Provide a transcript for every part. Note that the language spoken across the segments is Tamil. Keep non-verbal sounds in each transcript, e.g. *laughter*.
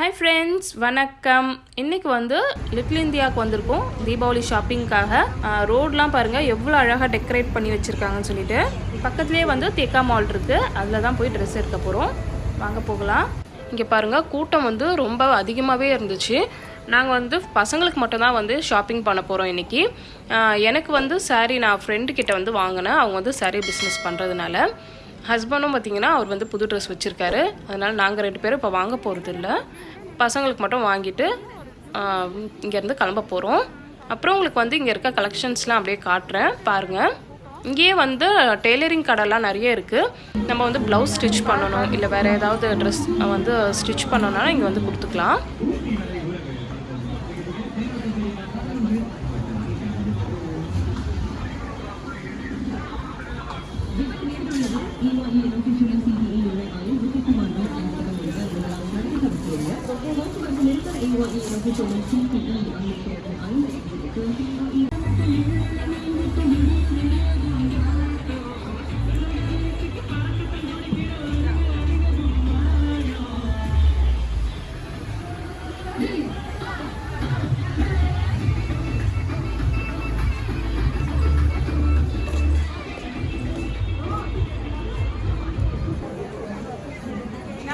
ஹாய் ஃப்ரெண்ட்ஸ் வணக்கம். இன்னைக்கு வந்து லிட்டில் இந்தியாவுக்கு வந்திருக்கோம். தீபாவளி ஷாப்பிங்க்காக ரோட்லாம் பாருங்கள் எவ்வளோ அழகாக டெக்கரேட் பண்ணி வச்சுருக்காங்கன்னு சொல்லிட்டு. பக்கத்துலேயே வந்து தேக்கா மால் இருக்குது அதில் தான் போய் ட்ரெஸ் எடுக்க போகிறோம் வாங்க போகலாம். இங்கே பாருங்கள் கூட்டம் வந்து ரொம்ப அதிகமாகவே இருந்துச்சு. நாங்கள் வந்து பசங்களுக்கு மட்டும்தான் வந்து ஷாப்பிங் பண்ண போகிறோம் இன்றைக்கி எனக்கு வந்து சாரீ நான் ஃப்ரெண்டுக்கிட்ட வந்து வாங்கினேன். அவங்க வந்து சாரீ பிஸ்னஸ் பண்ணுறதுனால ஹஸ்பண்டும் பார்த்திங்கன்னா அவர் வந்து புது ட்ரெஸ் வச்சுருக்காரு. அதனால் நாங்கள் ரெண்டு பேரும் இப்போ வாங்க போகிறது இல்லை பசங்களுக்கு மட்டும் வாங்கிட்டு இங்கேருந்து கிளம்ப போகிறோம் அப்புறம் உங்களுக்கு வந்து இங்கே இருக்க கலெக்ஷன்ஸ்லாம் அப்படியே காட்டுறேன். பாருங்கள் இங்கேயே வந்து டெய்லரிங் கடைலாம் நிறைய இருக்குது நம்ம வந்து ப்ளவுஸ் ஸ்டிச் பண்ணணும். இல்லை வேறு ஏதாவது ட்ரெஸ் வந்து ஸ்டிச் பண்ணணும்னா இங்கே வந்து கொடுத்துக்கலாம். Hãy subscribe cho kênh Ghiền Mì Gõ Để không bỏ lỡ những video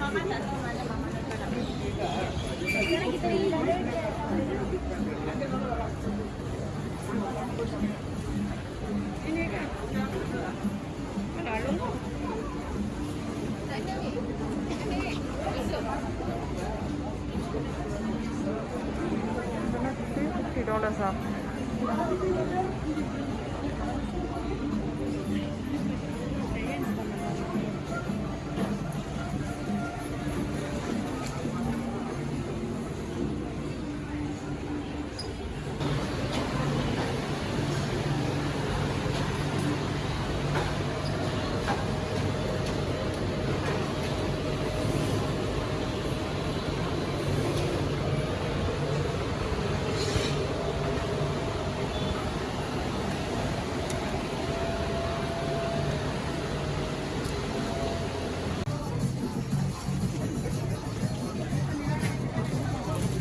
hấp dẫn Fifty dollars off.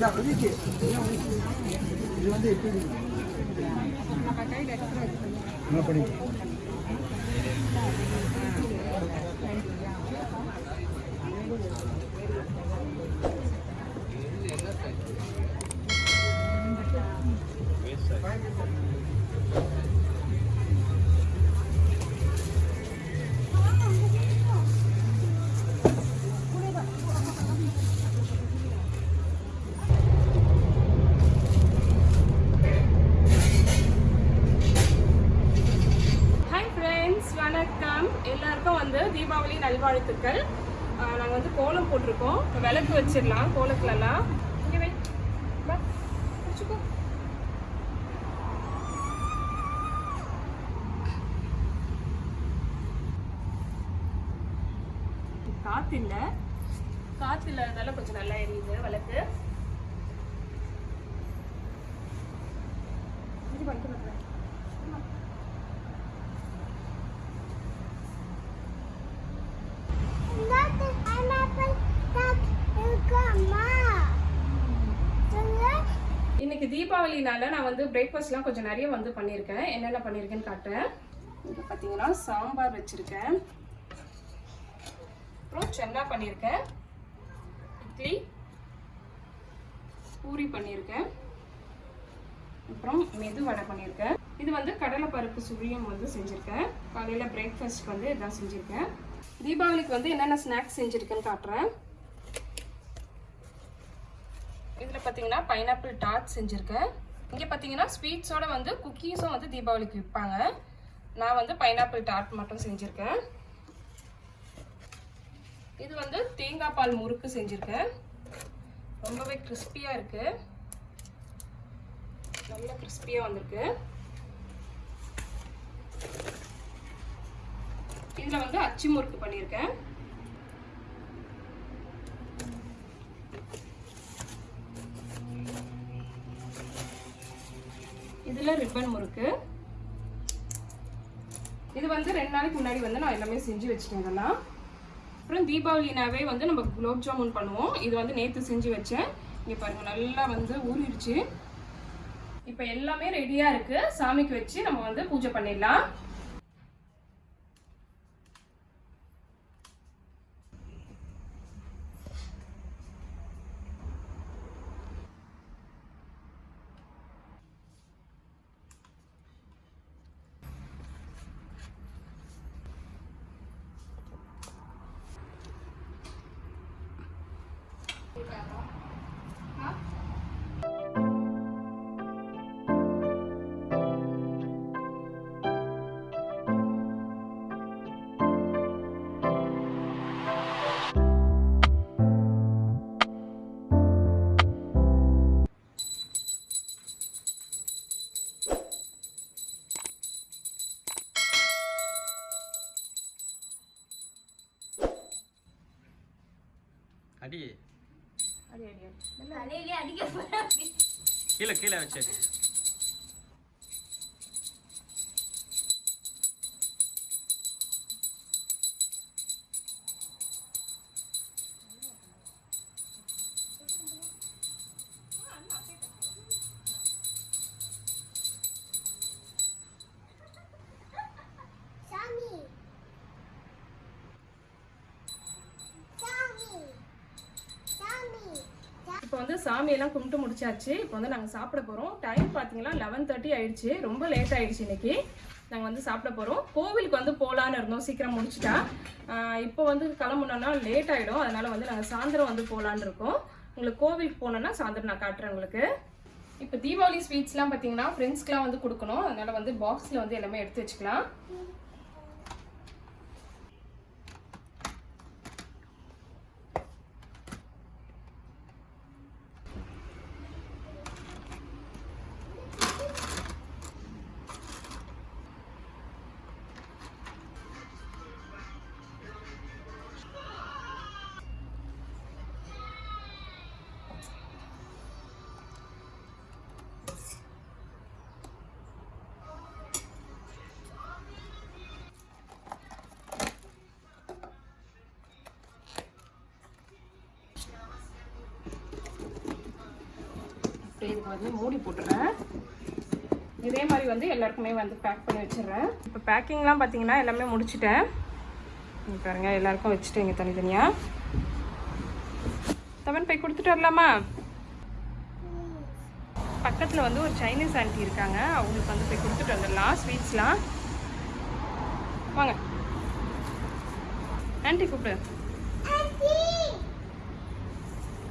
டாலர்ஸா ஹாய் நல்வாழ்த்துக்கள். நாங்கள் வந்து கோலம் போட்டிருக்கோம். விளக்கு வச்சிடலாம் கோலத்துலலாம். இங்கே வை. வச்சுக்கோ. காத்து இல்லை? காற்று இல்லாததால கொஞ்சம் நல்லா எரியுது விளக்கு. இது பண்ணிட்டு வந்துடுறேன். இன்னைக்கு தீபாவளினால நான் வந்து பிரேக்ஃபாஸ்ட்லாம் கொஞ்சம் நிறைய வந்து பண்ணியிருக்கேன். என்னென்ன பண்ணியிருக்கேன்னு காட்டுறேன். இங்கே பார்த்தீங்கன்னா சாம்பார் வச்சுருக்கேன். அப்புறம் சென்னா பண்ணியிருக்கேன். இட்லி. பூரி பண்ணியிருக்கேன். அப்புறம் மெது வடை பண்ணியிருக்கேன். இது வந்து கடலை பருப்பு சுழியம் வந்து செஞ்சுருக்கேன். காலையில் பிரேக்ஃபாஸ்ட் வந்து இதான் செஞ்சுருக்கேன். தீபாவளிக்கு வந்து என்னென்ன ஸ்நாக்ஸ் செஞ்சுருக்கேன்னு காட்டுறேன் இதில் பார்த்தீங்கன்னா பைனாப்பிள் டார்ட் செஞ்சுருக்கேன். இங்கே பார்த்தீங்கன்னா ஸ்வீட்ஸோட வந்து குக்கீஸும் வந்து தீபாவளிக்கு விற்பாங்க நான் வந்து பைனாப்பிள் டார்ட் மட்டும் செஞ்சுருக்கேன். இது வந்து தேங்காய் பால் முறுக்கு செஞ்சுருக்கேன். ரொம்பவே கிறிஸ்பியாக இருக்குது நல்ல கிறிஸ்பியாக வந்திருக்கு. இதில் வந்து அச்சு முறுக்கு பண்ணியிருக்கேன் இதில் ரிப்பன் முறுக்கு. இது வந்து ரெண்டு நாளைக்கு முன்னாடி வந்து நான் எல்லாமே செஞ்சு வச்சுட்டேன் இதெல்லாம். அப்புறம் தீபாவளினாவே வந்து நம்ம குலோப் ஜாமுன் பண்ணுவோம். இது வந்து நேற்று செஞ்சு வச்சேன். இங்கே பாருங்க நல்லா வந்து ஊறிடுச்சு. இப்போ எல்லாமே ரெடியாக இருக்குது சாமிக்கு வச்சு நம்ம வந்து பூஜை பண்ணிடலாம். 아리 கீழே கீழே வச்சு. சாமியெல்லாம் கும்பிட்டு முடிச்சாச்சு. இப்போ வந்து நாங்கள் சாப்பிட போகிறோம் டைம் பார்த்தீங்கன்னா லெவன் தேர்ட்டி ஆயிடுச்சு. ரொம்ப லேட் ஆயிடுச்சு இன்னைக்கு. நாங்கள் வந்து சாப்பிட போகிறோம் கோவிலுக்கு வந்து போகலான்னு இருந்தோம். சீக்கிரம் முடிச்சிட்டா. இப்போ வந்து கிளம்புனோன்னா லேட் ஆகிடும் அதனால வந்து நாங்கள் சாயந்தரம் வந்து போகலான்னு இருக்கோம். உங்களுக்கு கோவிலுக்கு போனோன்னா சாயந்தரம் நான் காட்டுறேன் உங்களுக்கு. இப்போ தீபாவளி ஸ்வீட்ஸ்லாம் பார்த்தீங்கன்னா ஃப்ரெண்ட்ஸ்க்குலாம் வந்து கொடுக்கணும். அதனால வந்து பாக்ஸில் வந்து எல்லாமே எடுத்து வச்சுக்கலாம். இதுக்கு வந்து மூடி போட்டுறேன். இதே மாதிரி வந்து எல்லாருக்குமே வந்து பேக் பண்ணி வச்சிடுறேன். இப்போ பேக்கிங்லாம் பார்த்தீங்கன்னா எல்லாமே முடிச்சிட்டேன். இங்க பாருங்க எல்லாருக்கும் வச்சுட்டு இங்கே தனித்தனியாக தவன் போய் கொடுத்துட்டு வரலாமா? பக்கத்தில் வந்து ஒரு சைனீஸ் ஆண்டி இருக்காங்க. அவங்களுக்கு வந்து போய் கொடுத்துட்டு வந்துடலாம் ஸ்வீட்ஸ்லாம் வாங்க. ஆண்டி கூப்பிடு.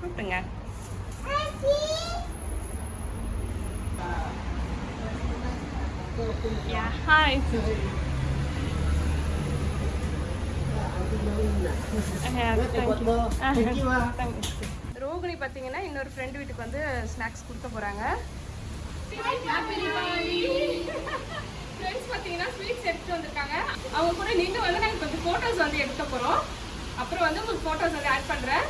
கூப்பிடுங்க. Yeah, hi. *laughs* ரோகிணி பார்த்தீங்கன்னா இன்னொரு ஃப்ரெண்ட் வீட்டுக்கு வந்து ஸ்நாக்ஸ் கொடுக்க போறாங்க. ஃப்ரெண்ட்ஸ் பார்த்தீங்கன்னா ஸ்வீட்ஸ் எடுத்துட்டு வந்திருக்காங்க. அவங்க கூட நின்று வந்து நாங்கள் கொஞ்சம் ஃபோட்டோஸ் வந்து எடுக்க போகிறோம் அப்புறம் வந்து உங்களுக்கு ஃபோட்டோஸ் வந்து ஆட் பண்ணுறேன்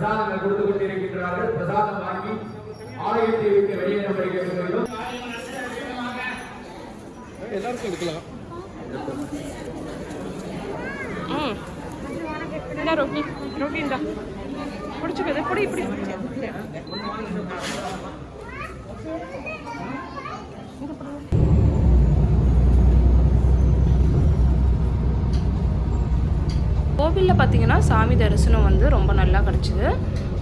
பிரசாதங்கள் கொடுத்து கொண்டிருக்கின்றார்கள். பிரசாதம் வாங்கி ஆலயத்தை விட்டு வெளியேற எல்லாருக்கும் எடுக்கலாம். கோவிலில் பார்த்தீங்கன்னா சாமி தரிசனம் வந்து ரொம்ப நல்லா கிடச்சிது.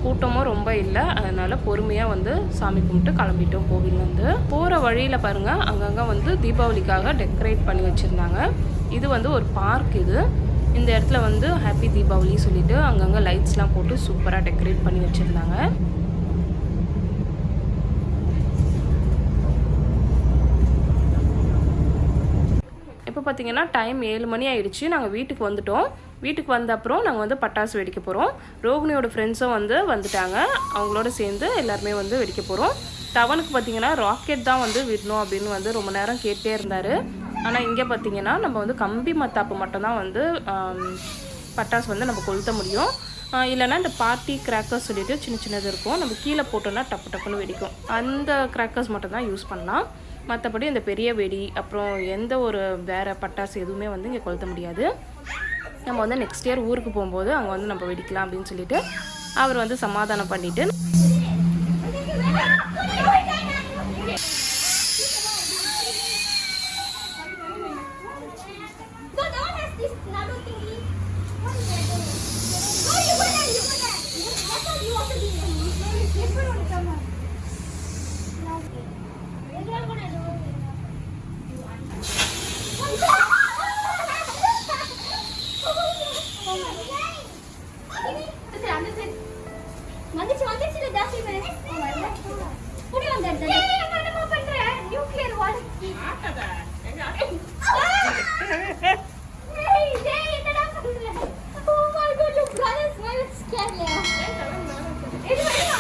கூட்டமும் ரொம்ப இல்லை. அதனால் பொறுமையாக வந்து சாமி கும்பிட்டு கிளம்பிட்டோம் கோவில்லேருந்து போகிற வழியில் பாருங்கள் அங்கங்கே வந்து தீபாவளிக்காக டெக்கரேட் பண்ணி வச்சுருந்தாங்க. இது வந்து ஒரு பார்க் இது. இந்த இடத்துல வந்து ஹாப்பி தீபாவளி சொல்லிட்டு அங்கங்கே லைட்ஸ்லாம் போட்டு சூப்பராக டெக்கரேட் பண்ணி வச்சுருந்தாங்க. இப்போ பார்த்தீங்கன்னா டைம் ஏழு மணி ஆயிடுச்சு. நாங்கள் வீட்டுக்கு வந்துட்டோம். வீட்டுக்கு வந்த அப்புறம் நாங்கள் வந்து பட்டாசு வெடிக்க போகிறோம் ரோகிணியோட ஃப்ரெண்ட்ஸும் வந்து வந்துட்டாங்க. அவங்களோட சேர்ந்து எல்லாருமே வந்து வெடிக்க போகிறோம் டவனுக்கு பார்த்தீங்கன்னா ராக்கெட் தான் வந்து விடணும் அப்படின்னு வந்து ரொம்ப நேரம் கேட்டே இருந்தார். ஆனால் இங்கே பார்த்தீங்கன்னா நம்ம வந்து கம்பி மத்தாப்பு மட்டும்தான் வந்து பட்டாசு வந்து நம்ம கொளுத்த முடியும். இல்லைனா இல்லைன்னா இந்த பார்ட்டி கிராக்கர்ஸ் சொல்லிட்டு சின்ன சின்னது இருக்கும். நம்ம கீழே போட்டோம்னா டப்பு டப்புன்னு வெடிக்கும். அந்த கிராக்கர்ஸ் மட்டும் தான் யூஸ் பண்ணலாம். மற்றபடி இந்த பெரிய வெடி அப்புறம் எந்த ஒரு வேறு பட்டாசு எதுவுமே வந்து இங்கே கொளுத்த முடியாது. நம்ம வந்து நெக்ஸ்ட் இயர் ஊருக்கு போகும்போது அங்கே வந்து நம்ம வெடிக்கலாம் அப்படின்னு சொல்லிட்டு அவர் வந்து சமாதானம் பண்ணிவிட்டு சரி அந்த சைடு வந்துச்சு வந்துச்சு ஜாஸ்தி பேரு புடி வந்துடுது என்னமா பண்ற நியூக்ளியர் வார் ஆட்டடா எங்க ஆட்டடா டேய் டேய் என்னடா பண்ற ஓ my god you brothers my scare யா இது வரமா